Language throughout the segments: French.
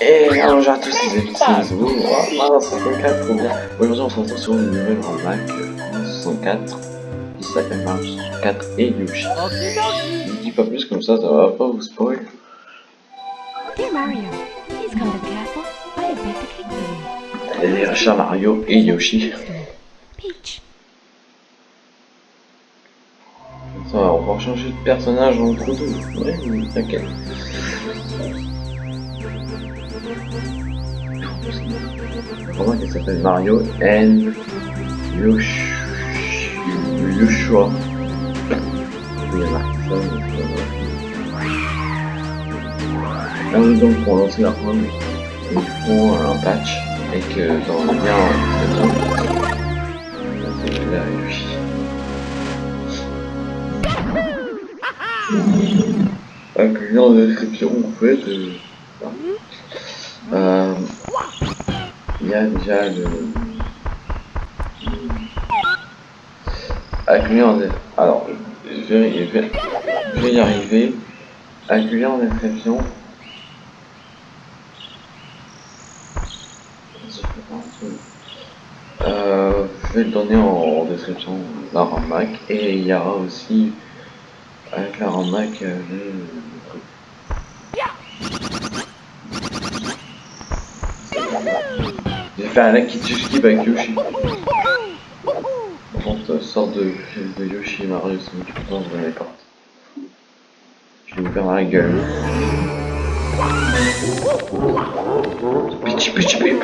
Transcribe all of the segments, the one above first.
Et bonjour à tous les amis, c'est Zoom, oh, 64, trop bien. Aujourd'hui on se retrouve sur une nouvelle Mac 64, qui s'appelle Mario 64 et Yoshi. Je dis pas plus comme ça, ça va pas vous spoil. Dear Mario, please come to the castle. I have baked a cake for you. Allez, Richard, Mario et Yoshi. Ça va, on va changer de personnage entre deux. Ouais, t'inquiète. Comment qu'elle s'appelle Mario Yosh... Yoshua. Il y a marqué ça. Là, donc pour lancer la run, il faut un patch et que dans le lien là. Avec le lien en description, en fait, euh, euh, il y a déjà le... Lien en Alors, je vais, je je y arriver. Lien en description. Euh, je vais le donner en, en description, la RAM Mac. Et il y aura aussi, avec la RAM Mac, euh, le, le truc. J'ai fait un Lucky Skip avec Yoshi. Contre, euh, sorte de de Yoshi et Mario, c'est le temps je les porte. Je vais vous faire la gueule. Pitch, pitch. Pitch.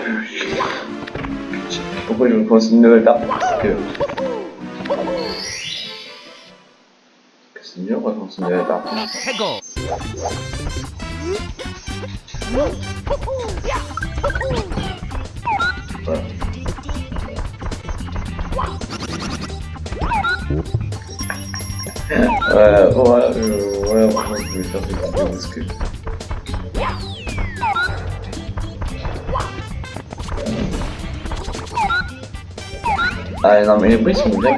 Pourquoi je me commence une nouvelle carte. Parce que c'est mieux, on va commencer une nouvelle carte. Euh, euh, voilà, vraiment, je vais faire des parce que... Ah non mais les bruits sont but.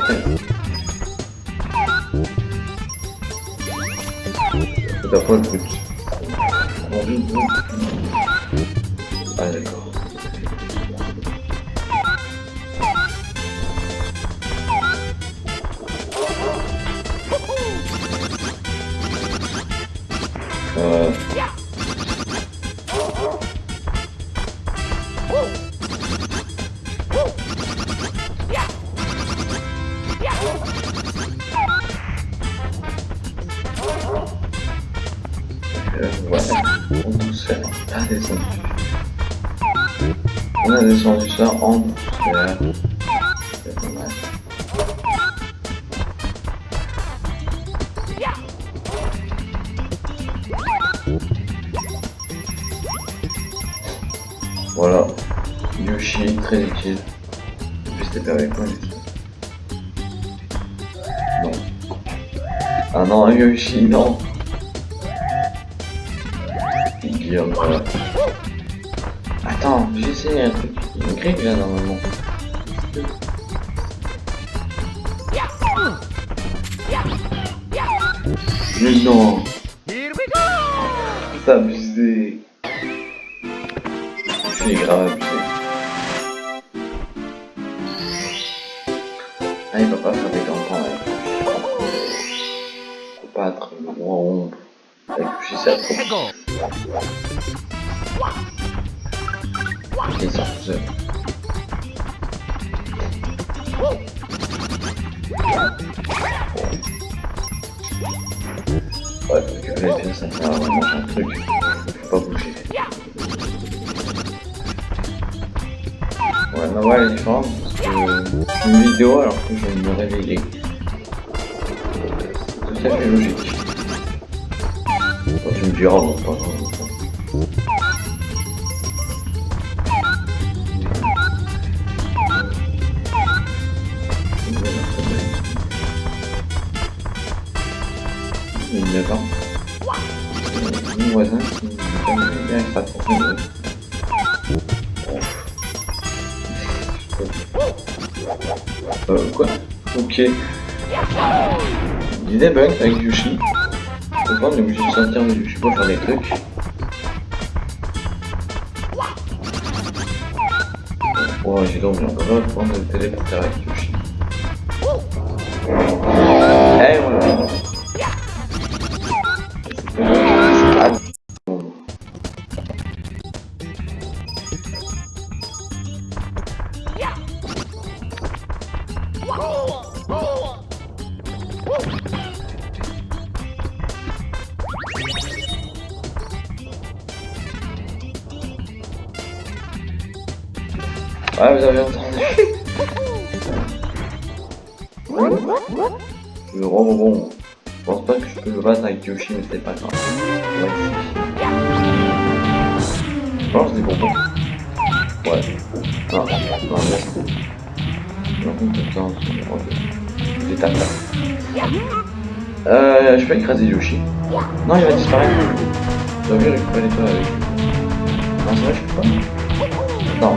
Pas descendu. On a descendu ça en douceur. C'est pas mal. Voilà, Yoshi, très utile. Juste t'es avec moi. Non. Ah non, Yoshi, non. Guillaume, voilà. Attends, j'ai essayé un truc. Une grille là normalement. Mais non, c'est abusé. C'est grave abusé. Ah, il va pas faire des grands temps avec Faut pas être le roi ombre. Avec c'est trop. Sort tout seul. Ouais, parce que pièces, ça sert vraiment un truc. Faut pas bouger. Ouais, ma voix elle est différente parce c'est une vidéo alors que je vais me réveiller. C'est tout à fait logique. 9 ans. Euh, Mon voisin Euh, quoi? Ok. Il y a des pas, on je sais pas faire des trucs. Oh, j'ai donc, j'en prendre le téléporteur avec eh, Ouais, vous avez entendu. Le rebond. Je pense pas que je peux me battre avec Yoshi, mais c'est pas grave. Ouais, je pense des bonbons. Ouais. Non, non, merci. Non, tape là. Euh, je peux écraser Yoshi. Non, il va disparaître. Je dois récupérer l'étoile avec lui. Non, c'est vrai, je peux pas. Non.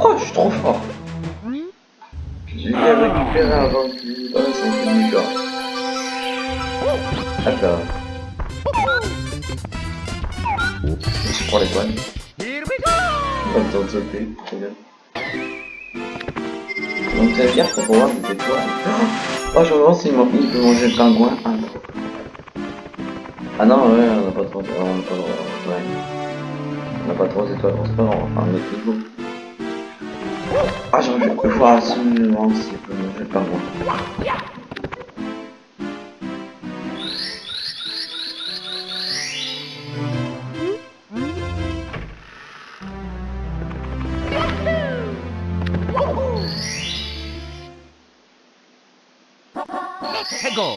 Oh, je suis trop fort. J'ai récupéré avant qu'il un peu du corps. Attends. Je prends l'étoile. Pas le temps de sauter, très bien. Donc ça veut dire qu'on peut voir des étoiles. Oh, je me demande s'il peut manger le pingouin. Ah non. Ah non, ouais, on n'a pas trop. On n'a pas trop. Ouais. On n'a pas trop d'étoiles, c'est pas grave, enfin, on est plus beau. Ah, j'ai envie de voir absolument s'il peut manger le pingouin. 해고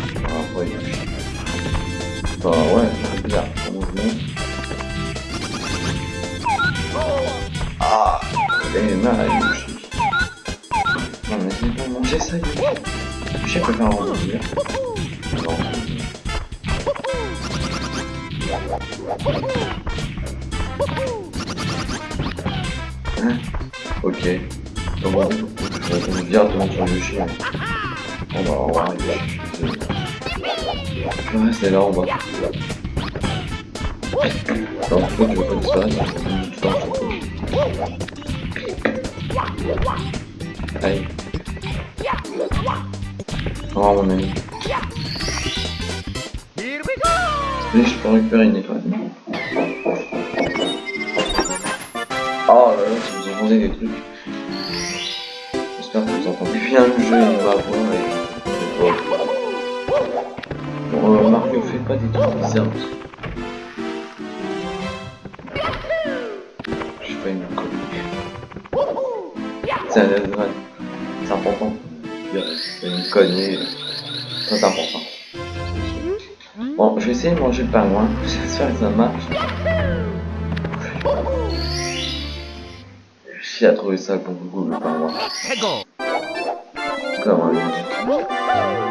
je. Ah. Bah ouais, c'est bizarre. Ah, mal Yoshi. Non mais c'est pour manger ça Yoshi. Yoshi peut faire. Non. Hein Ok. Je directement sur Yoshi. hein. On va, on va. Je vais rester là pourquoi tu veux pas disparaître Tu t'en fous. Aïe. Oh mon ami. Je peux récupérer une étoile. Oh là là, si vous entendez des trucs. J'espère que vous entendez bien le jeu et ma voix et... pas des trucs bizarres. Je suis pas une conne. C'est un. C'est important. A une connerie. Très important. Bon, je vais essayer de manger le pingouin. J'espère que ça marche. J'ai à trouver ça pour goût le pingouin. Comme un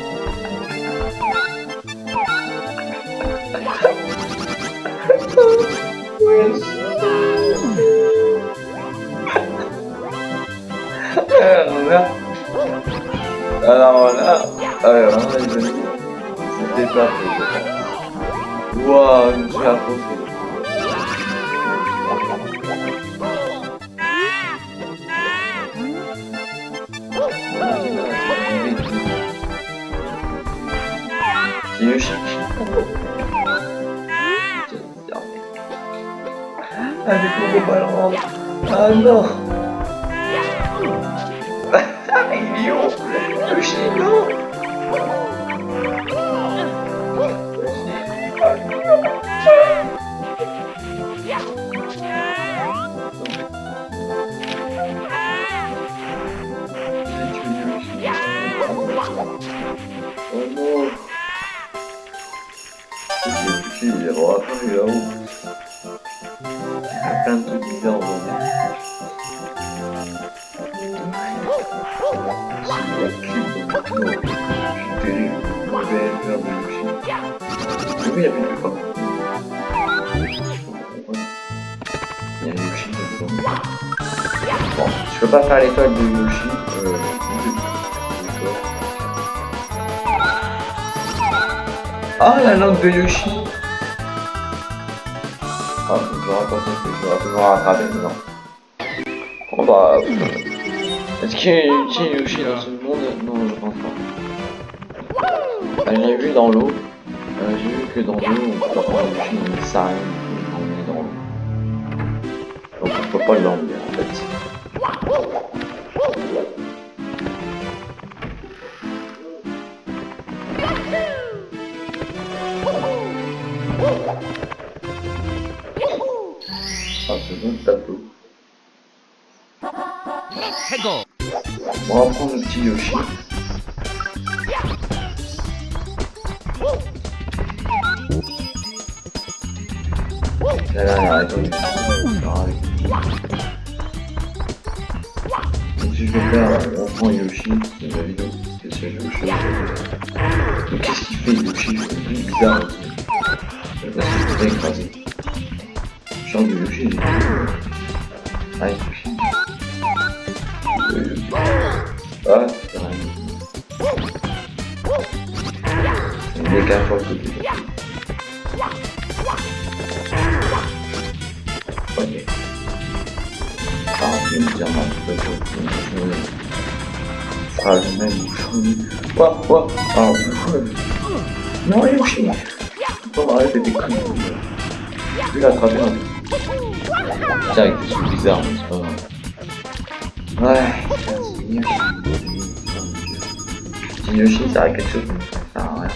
suis. C'est Yoshi. Ah, du coup, faut pas le rendre. Ah non. Il est où Yoshi, non Yoshi. Oui, il y a plus de quoi. Il y a Yoshi dedans. Bon, je peux pas faire l'étoile de Yoshi. Euh, Ah, la langue de Yoshi Ah, je vais raconter que je vais toujours rattraper, non. Oh bah... Est-ce qu'il y a Yoshi dans ce monde? Non, je pense pas. Ah, J'ai vu dans l'eau. Que dans l'eau, on peut pas Yoshi, mais ça rien quand on est dans l'eau. Donc on peut pas l'emmener en fait. Bon le tableau. On va prendre le petit Yoshi. Ah, si je veux faire, on prend Yoshi, c'est ma vidéo, parce que c'est qu'est-ce qu'il fait Yoshi. Parce que je Yoshi, Ah. Euh, Ah, c'est rien. C'est dire, non, peux pas. Je fera le même bouchon. Quoi, quoi Ah, bouchon. Non, Yoshi Faut m'arrêter des conneries. Je vais l'attraper un peu. Tiens, avec des trucs bizarres, mais c'est pas grave. Ouais, c'est Yoshi. Si Yoshi, ça a quelque chose, mais ça sert à rien.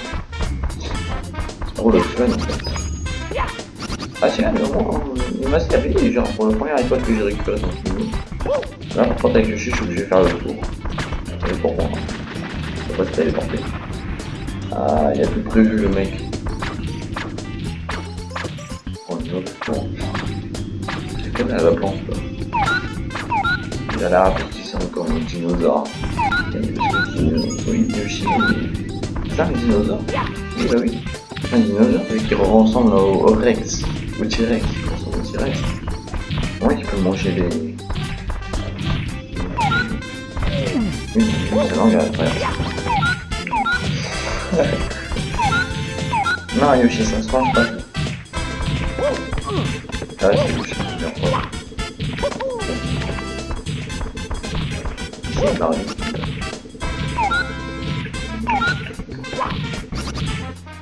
C'est trop le fun en fait. Ah tiens, mais au moins, il m'a stabilisé, genre pour la première étoile que j'ai récupérée dans ce niveau. Là par contre avec Yoshi, je suis obligé de faire le tour. C'est pour moi. Je peux pas se téléporter. Ah, il a tout prévu le mec. Oh, une autre plante. C'est comme à la plante là. Il a l'air appétissant comme un dinosaure. Oui, Yoshi. C'est un dinosaure? Oui, bah oui. Un dinosaure mais qui ressemble au, au Rex. Au T-Rex. Il ressemble au T-Rex. Ouais, qui peut manger les. À travers. non, Yoshi, ça se mange pas. Ah, c'est Yoshi, c'est Mario.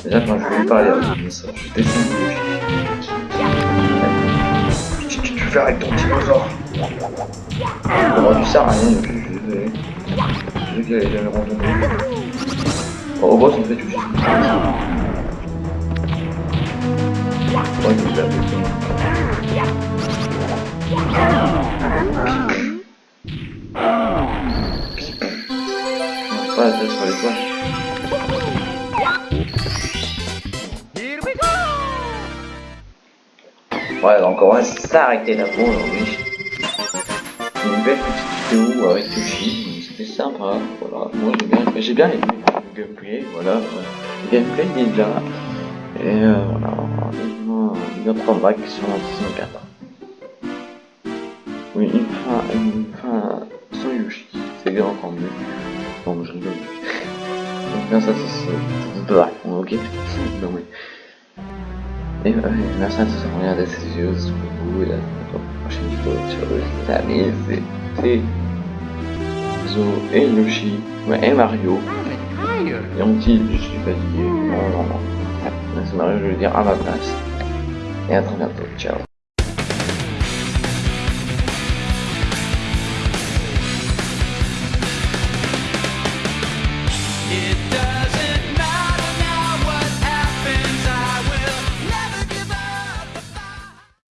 Déjà quand je lui parler avec ça, je descends de Qu'est-ce fais avec ton dinosaure tu sers à rien, je sais qu'il allait jamais randonner. Bon, au boss, on fait tout. Ouais, il a fait Pas. Ouais, donc on va s'arrêter là pour aujourd'hui. Une belle petite vidéo avec Yoshi, c'était sympa, voilà. Moi j'ai bien, j'ai bien aimé le gameplay, voilà. Le gameplay il est bien. Et euh, voilà, une autre bac sur la saison 4. Oui, une fin, une fin sans Yoshi, c'est bien encore mieux. Bon, je rigole. Donc là, ça, ça, ok Non mais... Et ouais, merci à tous d'avoir regardé cette vidéo, c'est pour vous, et la prochaine vidéo sur les amis, c'est Zo et Yoshi, ouais, et Mario. Et on dit, je suis fatigué. Non, non, non. C'est Mario, je vais le dire à ma place. Et à très bientôt. Ciao.